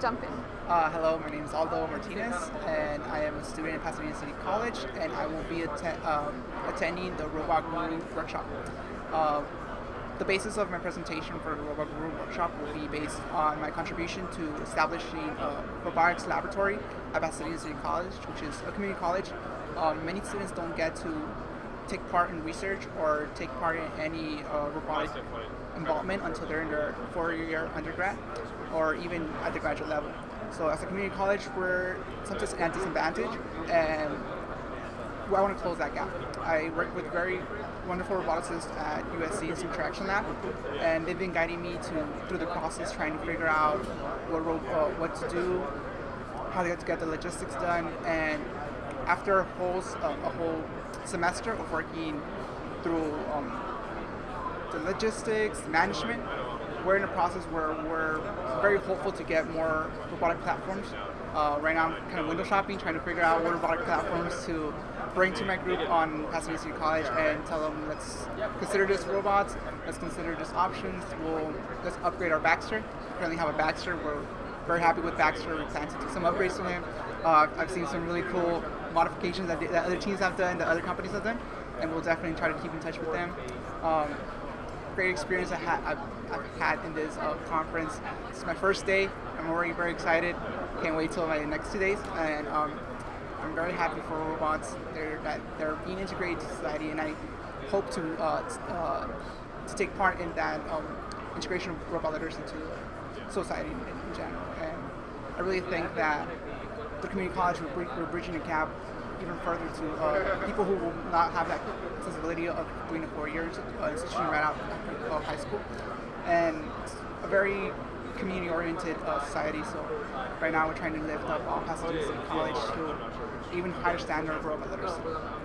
Jump in. Uh, hello, my name is Aldo Martinez, and I am a student at Pasadena City College, and I will be atten- um, attending the Robot Guru workshop. Uh, the basis of my presentation for the Robot Guru workshop will be based on my contribution to establishing a robotics laboratory at Pasadena City College, which is a community college. Um, many students don't get to take part in research or take part in any uh, robotic involvement until they're in their four-year undergrad or even at the graduate level. So as a community college, we're sometimes at a disadvantage, and I want to close that gap. I work with very wonderful roboticists at USC's Interaction Lab, and they've been guiding me to through the process, trying to figure out what ro- uh, what to do, how to get the logistics done, and after a whole uh, a whole semester of working through um, the logistics, management, we're in a process where we're very hopeful to get more robotic platforms. Uh, right now, I'm kind of window shopping, trying to figure out what robotic platforms to bring to my group on Pasadena City College and tell them let's consider this robots, let's consider this options. We'll let's upgrade our Baxter. Currently have a Baxter. We're very happy with Baxter. We plan to do some upgrades to him. Uh, I've seen some really cool modifications that, the, that other teams have done, that other companies have done, and we'll definitely try to keep in touch with them. Um, great experience I ha- I've, I've had in this uh, conference. It's my first day. I'm already very excited. Can't wait till my next two days. And um, I'm very happy for robots. They're that they're being integrated to society, and I hope to uh, uh, to take part in that um, integration of robot into society in, in general. And I really think that the community college we're, we're bridging a gap even further to uh, people who will not have that accessibility of doing a four years uh, institution right out of high school, and a very community-oriented uh, society. So right now we're trying to lift up all Pasadena City College to even higher standard of robot literacy.